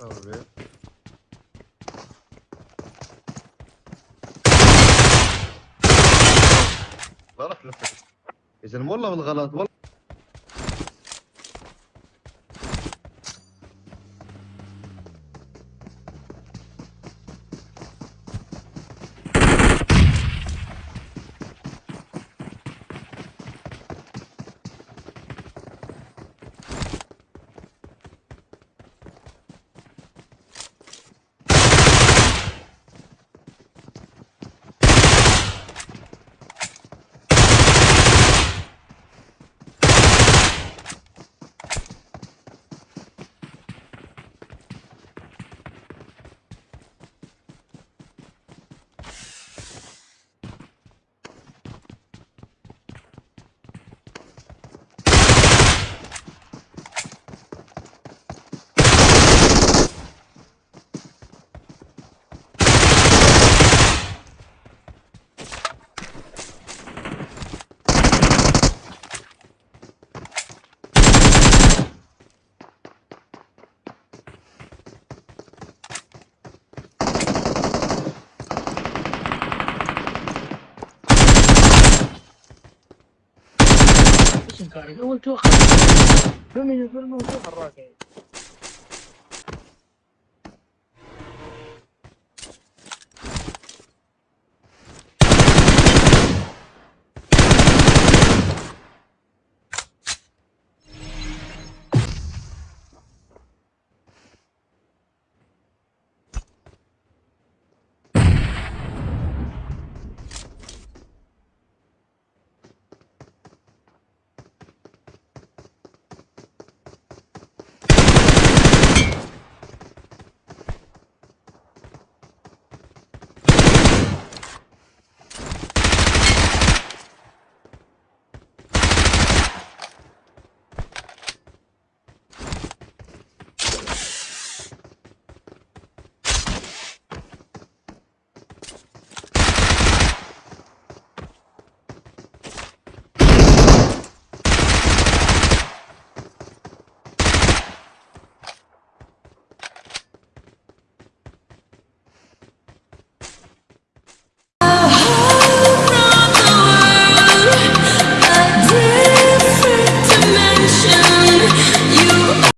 طيب غلط لفت اذا والله بالغلط والله انكاري اول توخر فمن الفيلم وتوخر راكع